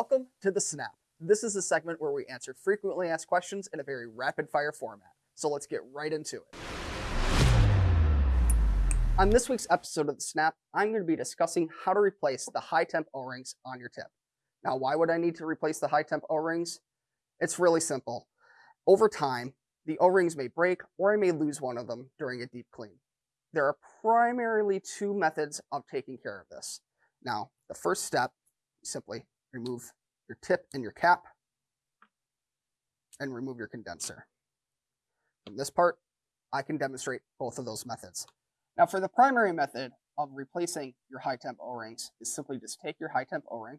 Welcome to the Snap. This is a segment where we answer frequently asked questions in a very rapid fire format. So let's get right into it. On this week's episode of the Snap, I'm going to be discussing how to replace the high temp O-rings on your tip. Now, why would I need to replace the high temp O-rings? It's really simple. Over time, the O-rings may break or I may lose one of them during a deep clean. There are primarily two methods of taking care of this. Now, the first step, simply remove your tip and your cap and remove your condenser. From this part, I can demonstrate both of those methods. Now for the primary method of replacing your high temp O-rings is simply just take your high temp O-ring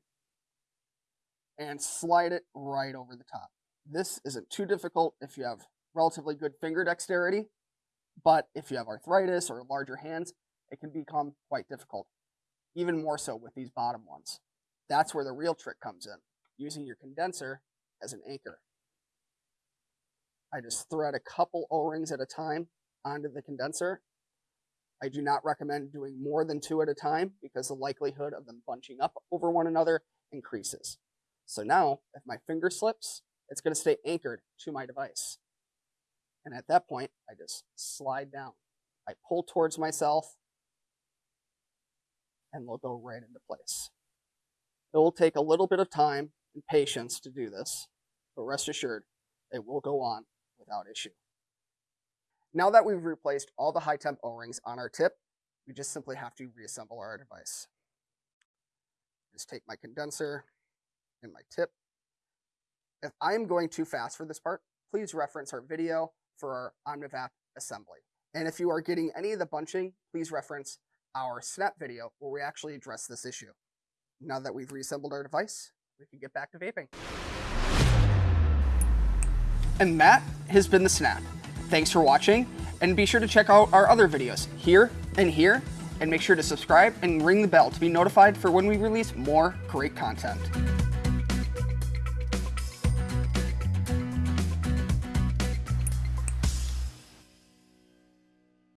and slide it right over the top. This isn't too difficult if you have relatively good finger dexterity, but if you have arthritis or larger hands, it can become quite difficult, even more so with these bottom ones. That's where the real trick comes in, using your condenser as an anchor. I just thread a couple O-rings at a time onto the condenser. I do not recommend doing more than two at a time because the likelihood of them bunching up over one another increases. So now, if my finger slips, it's going to stay anchored to my device. And at that point, I just slide down. I pull towards myself, and they'll go right into place. It will take a little bit of time and patience to do this, but rest assured, it will go on without issue. Now that we've replaced all the high temp O-rings on our tip, we just simply have to reassemble our device. Just take my condenser and my tip. If I'm going too fast for this part, please reference our video for our Omnivap assembly. And if you are getting any of the bunching, please reference our snap video where we actually address this issue. Now that we've reassembled our device, we can get back to vaping. And that has been the Snap. Thanks for watching, and be sure to check out our other videos here and here, and make sure to subscribe and ring the bell to be notified for when we release more great content.